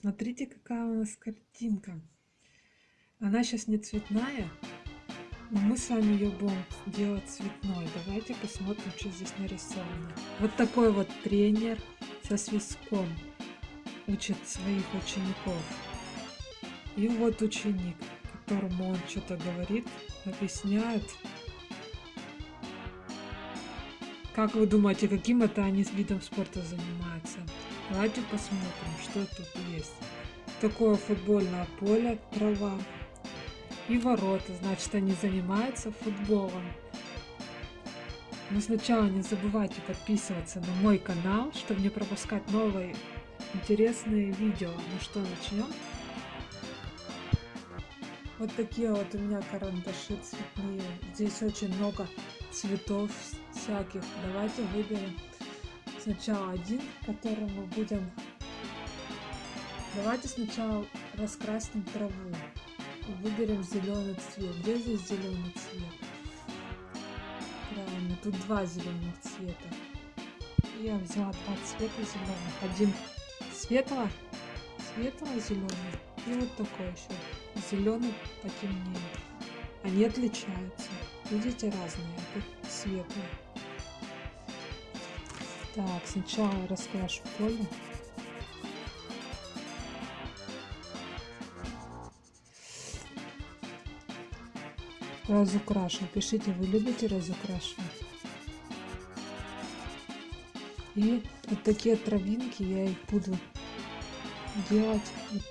Смотрите, какая у нас картинка. Она сейчас не цветная, но мы с вами ее будем делать цветной. Давайте посмотрим, что здесь нарисовано. Вот такой вот тренер со свистком учит своих учеников. И вот ученик, которому он что-то говорит, объясняет. Как вы думаете, каким это они видом спорта занимаются? Давайте посмотрим, что тут есть. Такое футбольное поле, трава и ворота. Значит, они занимаются футболом. Но сначала не забывайте подписываться на мой канал, чтобы не пропускать новые интересные видео. Ну что, начнем? Вот такие вот у меня карандаши цветные. Здесь очень много цветов всяких. Давайте выберем сначала один, который мы будем... Давайте сначала раскрасим траву. Выберем зеленый цвет. Где здесь зеленый цвет? Правильно, тут два зеленых цвета. Я взяла два цвета зеленых. Один светло, светло-зеленый и вот такой еще зеленый потемнее. Они отличаются. Видите, разные. Это светлый. Так, сначала раскрашу поле. Разукрашу. Пишите, вы любите разукрашивать. И вот такие травинки я их буду делать вот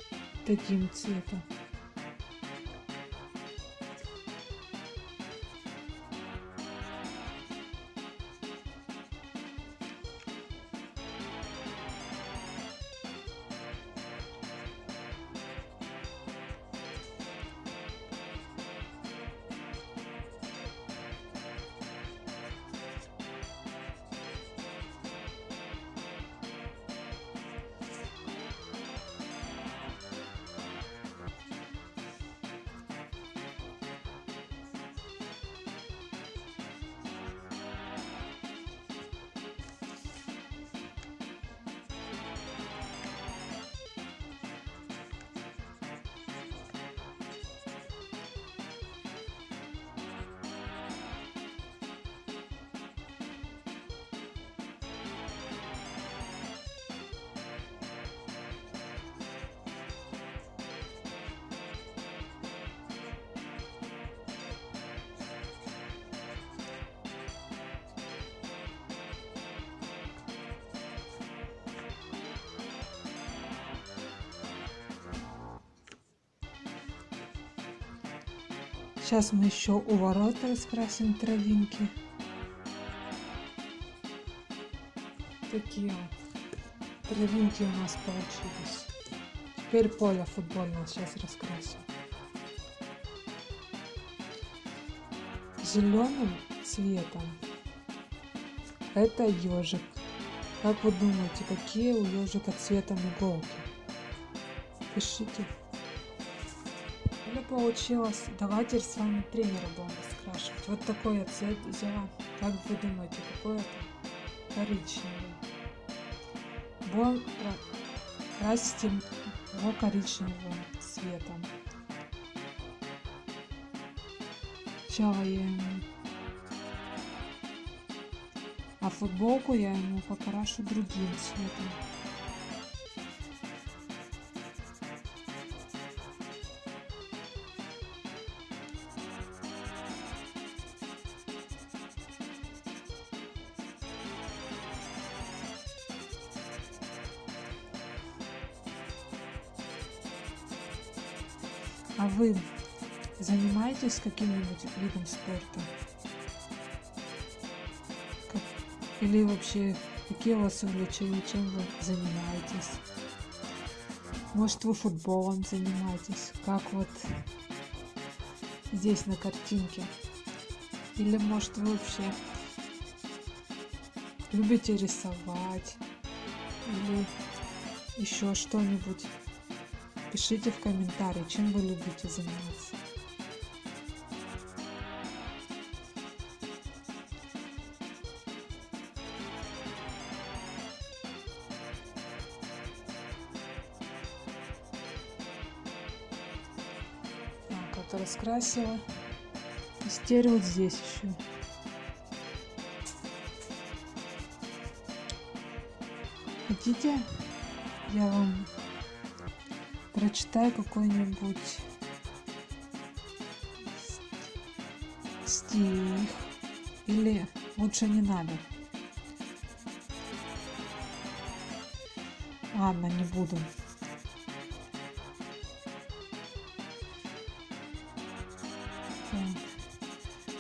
таким цветом. Сейчас мы еще у ворота раскрасим травинки. Такие травинки у нас получились. Теперь поле футбольное сейчас раскрасим. Зеленым цветом это ежик. Как вы думаете, какие у ежика цветом иголки? Пишите получилось. Давайте с вами тренера будем раскрашивать. Вот такой я цвет взяла. Как вы думаете, какой это? Коричневый. Будем красить его коричневым цветом. Сначала я ему... А футболку я ему покрашу другим цветом. А вы занимаетесь каким-нибудь видом спорта? Как... Или вообще, какие у вас увлечения, чем вы занимаетесь? Может, вы футболом занимаетесь, как вот здесь на картинке? Или, может, вы вообще любите рисовать? Или еще что-нибудь? Пишите в комментарии, чем вы любите заниматься. Так, это раскрасила. И теперь вот здесь еще. Хотите? Я вам прочитаю какой-нибудь стих или лучше не надо? Ладно, не буду.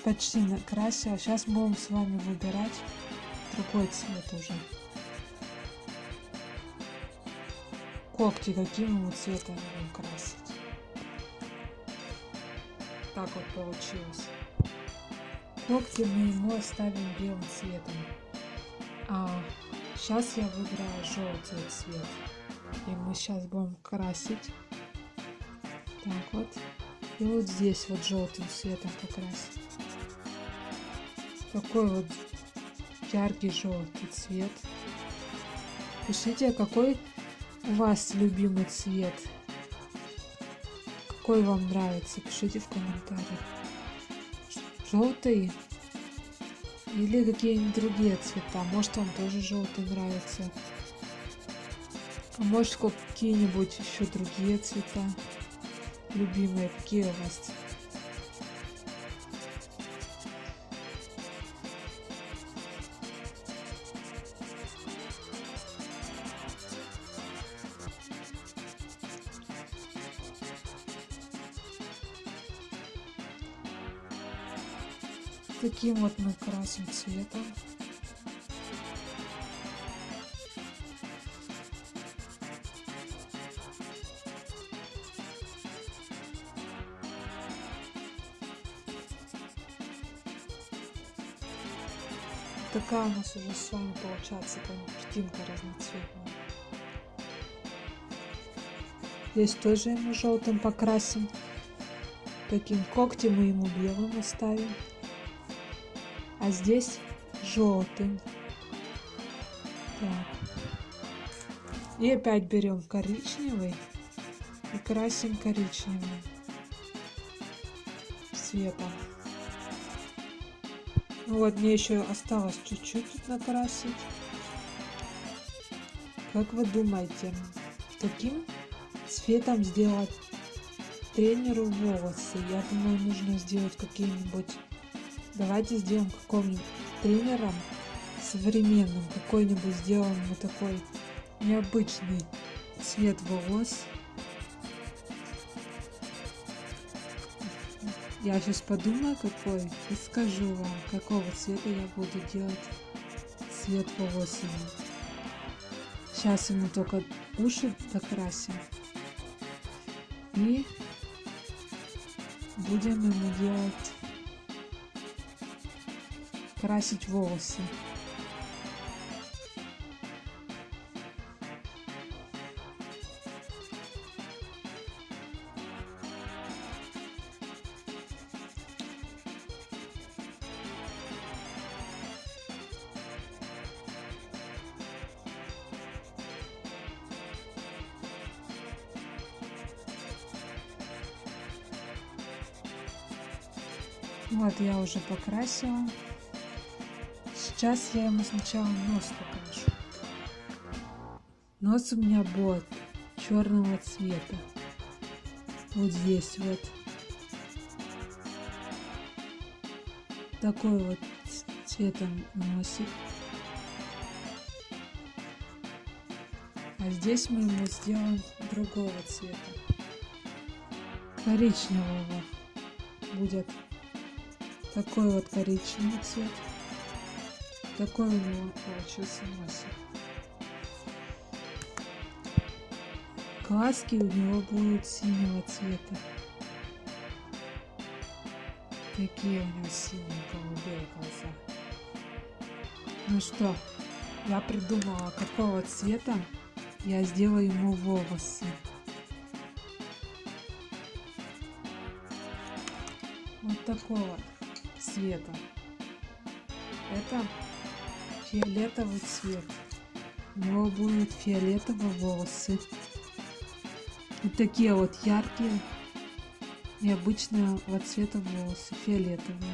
Почти накрасила. Сейчас будем с вами выбирать другой цвет уже. Когти каким вот цветом будем красить. Так вот получилось. Когти мы ему оставим белым цветом. А сейчас я выбираю желтый цвет. И мы сейчас будем красить. Так вот. И вот здесь вот желтым цветом покрасить. Такой вот яркий желтый цвет. Пишите, какой вас любимый цвет. Какой вам нравится, пишите в комментариях. Желтый или какие-нибудь другие цвета. Может вам тоже желтый нравится. А может какие-нибудь еще другие цвета любимые. Какие у вас Таким вот мы красим цветом. Такая у нас уже с получается картинка разноцветная. Здесь тоже ему желтым покрасим. Таким когтем мы ему белым оставим а здесь желтым. Так. И опять берем коричневый и красим коричневым цветом. Ну вот, мне еще осталось чуть-чуть тут накрасить. Как вы думаете, каким цветом сделать тренеру волосы? Я думаю, нужно сделать какие-нибудь Давайте сделаем какого-нибудь тренером современным. Какой-нибудь сделаем мы такой необычный цвет волос. Я сейчас подумаю какой и скажу вам, какого цвета я буду делать цвет волос. Сейчас ему только уши покрасим. И будем ему делать красить волосы. Вот я уже покрасила. Сейчас я ему сначала нос покажу. Нос у меня будет черного цвета. Вот здесь вот. Такой вот цветом носик. А здесь мы ему сделаем другого цвета. Коричневого будет такой вот коричневый цвет. Такой у него получился носик. Глазки у него будут синего цвета. Такие у него синие голубые глаза. Ну что, я придумала, какого цвета я сделаю ему волосы. Вот такого цвета. Это фиолетовый цвет. У него будут фиолетовые волосы. Вот такие вот яркие необычного цвета волосы, фиолетовые.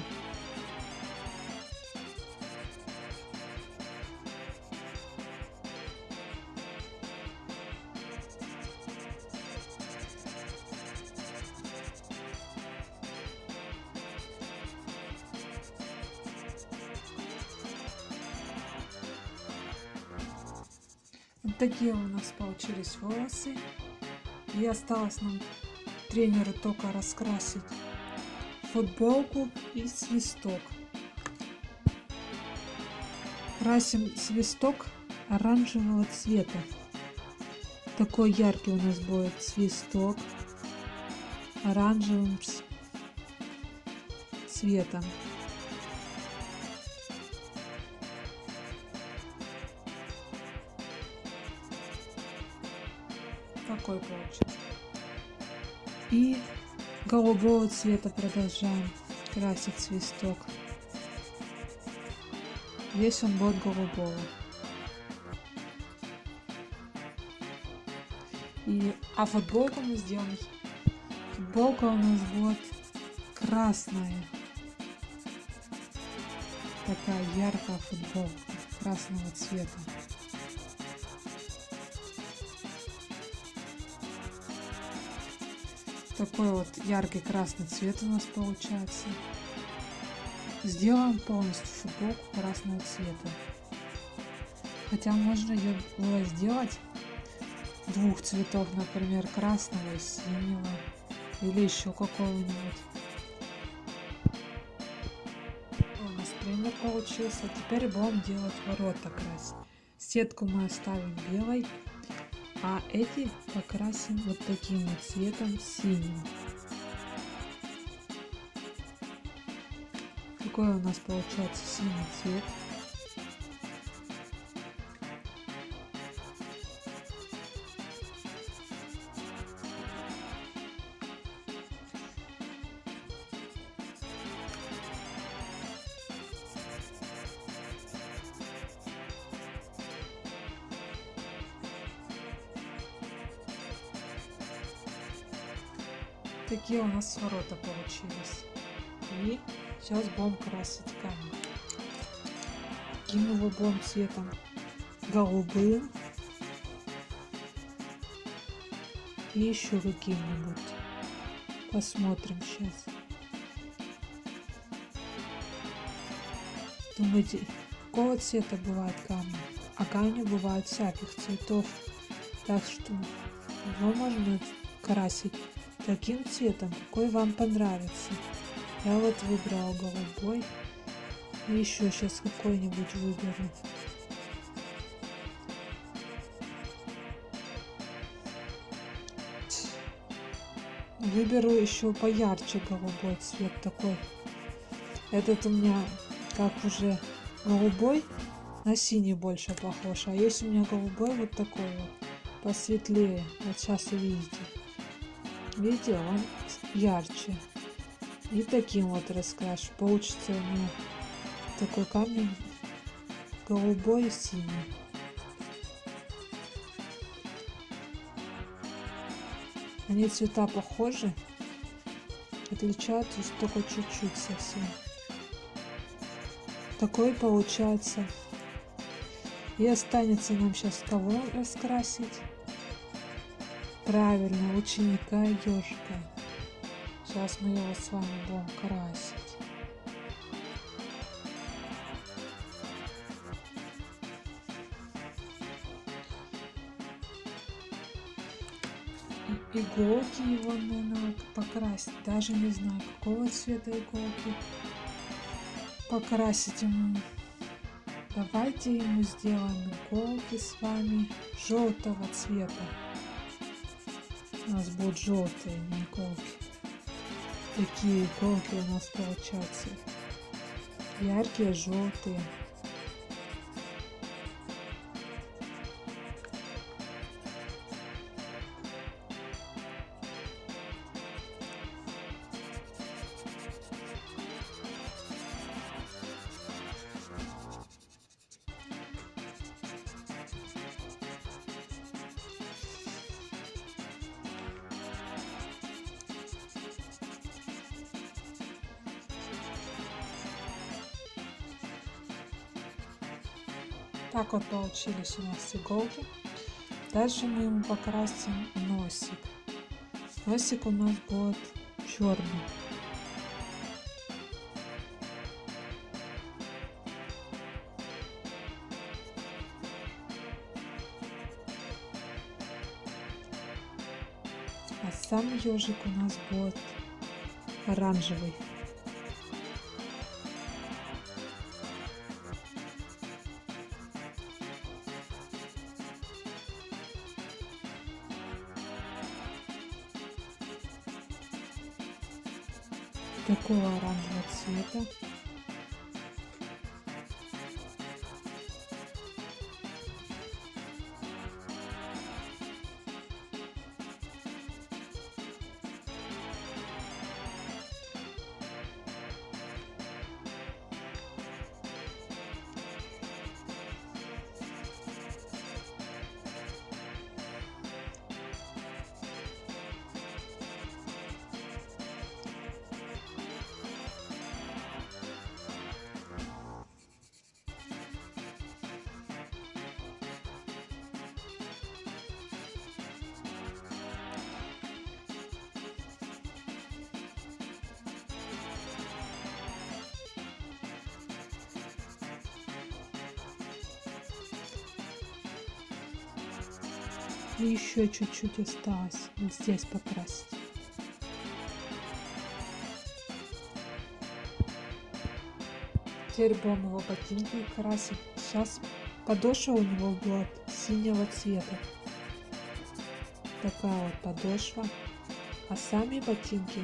Вот такие у нас получились волосы. И осталось нам тренеру только раскрасить футболку и свисток. Красим свисток оранжевого цвета. Такой яркий у нас будет свисток оранжевым цветом. Такой получится. И голубого цвета продолжаем красить свисток. Весь он будет голубого. И, а футболку мы сделаем. Футболка у нас будет красная. Такая яркая футболка красного цвета. Такой вот яркий красный цвет у нас получается. Сделаем полностью футболку красного цвета. Хотя можно ее было сделать двух цветов, например, красного и синего. Или еще какого-нибудь. У нас пример получился. Теперь будем делать ворота красить. Сетку мы оставим белой. А эти покрасим вот таким вот цветом синим. Какой у нас получается синий цвет. Нас ворота получились. И сейчас будем красить камень. Каким его будем цветом? Голубым. И еще каким-нибудь. Посмотрим сейчас. Думаете, какого цвета бывает камни? А камни бывают всяких цветов. Так что его можно красить таким цветом, какой вам понравится. Я вот выбрала голубой. И еще сейчас какой-нибудь выберу. Выберу еще поярче голубой цвет такой. Этот у меня как уже голубой, на синий больше похож. А есть у меня голубой вот такой вот, посветлее. Вот сейчас увидите. Видите, он ярче. И таким вот раскрашу. Получится у меня такой камень голубой и синий. Они цвета похожи, отличаются только чуть-чуть совсем. Такой получается. И останется нам сейчас кого раскрасить. Правильно, ученика ежика. Сейчас мы его с вами будем красить. Иголки его надо покрасить. Даже не знаю, какого цвета иголки покрасить ему. Давайте ему сделаем иголки с вами желтого цвета. У нас будут желтые иголки. Такие иголки у нас получаются. Яркие, желтые. Вот получились у нас иголки. Дальше мы ему покрасим носик. Носик у нас будет черный. А сам ежик у нас будет оранжевый. Еще чуть-чуть осталось вот здесь покрасить. Теперь будем его ботинки красить. Сейчас подошва у него будет синего цвета. Такая вот подошва. А сами ботинки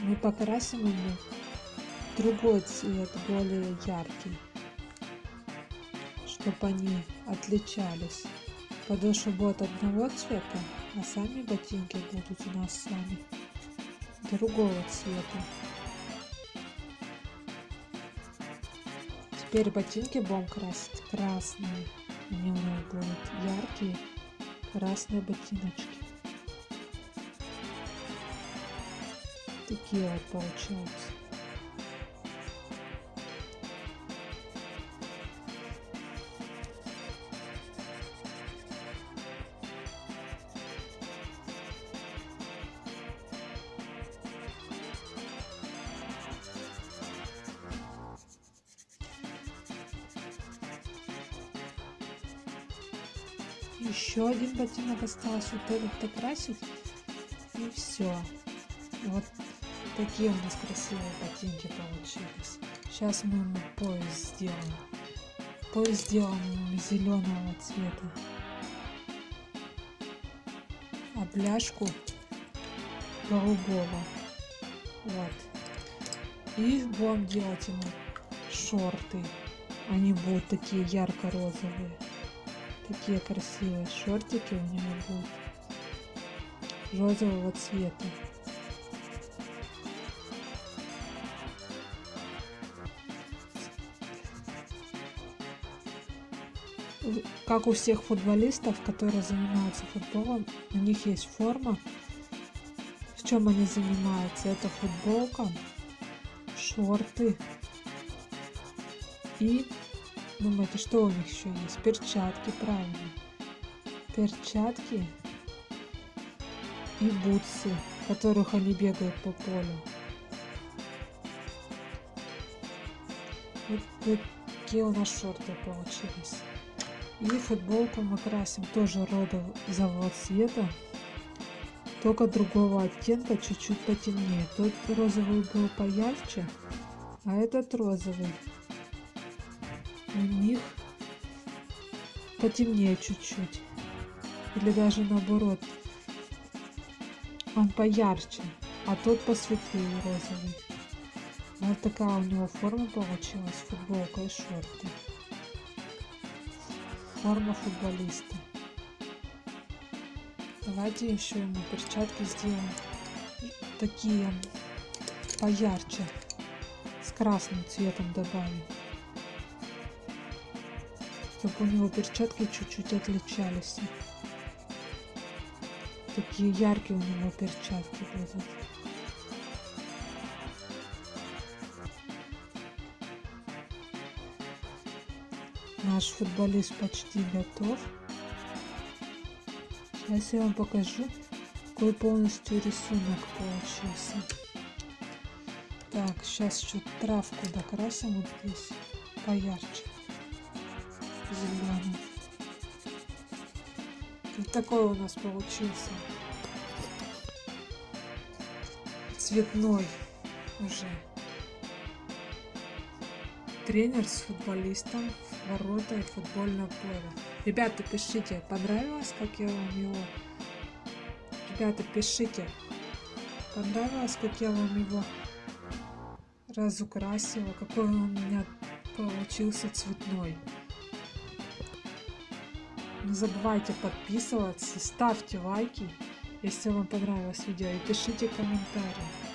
мы покрасим ему другой цвет, более яркий, чтобы они отличались. Подошва будет одного цвета, а сами ботинки будут у нас с вами другого цвета. Теперь ботинки будем красить красные. Они у нас будут яркие красные ботиночки. Такие вот получаются. Еще один ботинок остался вот этот докрасить и все вот такие у нас красивые ботинки получились. Сейчас мы ему пояс сделаем. Пояс сделаем зеленого цвета. А бляшку голубого. Вот. И будем делать ему шорты. Они будут такие ярко-розовые Такие красивые шортики у него будут розового цвета. Как у всех футболистов, которые занимаются футболом, у них есть форма. В чем они занимаются? Это футболка, шорты и Думаете, что у них еще есть? Перчатки, правильно. Перчатки и бутсы, в которых они бегают по полю. Вот такие у нас шорты получились. И футболку мы красим тоже розового цвета, только другого оттенка, чуть-чуть потемнее. Тот розовый был поярче, а этот розовый них потемнее чуть-чуть. Или даже наоборот. Он поярче, а тот посветлее розовый. Вот такая у него форма получилась, футболка и шорты. Форма футболиста. Давайте еще ему перчатки сделаем такие поярче, с красным цветом добавим чтобы у него перчатки чуть-чуть отличались. Такие яркие у него перчатки будут. Наш футболист почти готов. Сейчас я вам покажу, какой полностью рисунок получился. Так, сейчас еще травку докрасим вот здесь поярче. Зеленый. Вот такой у нас получился. Цветной уже. Тренер с футболистом ворота и футбольное поле. Ребята, пишите, понравилось, как я вам его... Ребята, пишите, понравилось, как я вам его разукрасила, какой он у меня получился цветной. Не забывайте подписываться, ставьте лайки, если вам понравилось видео, и пишите комментарии.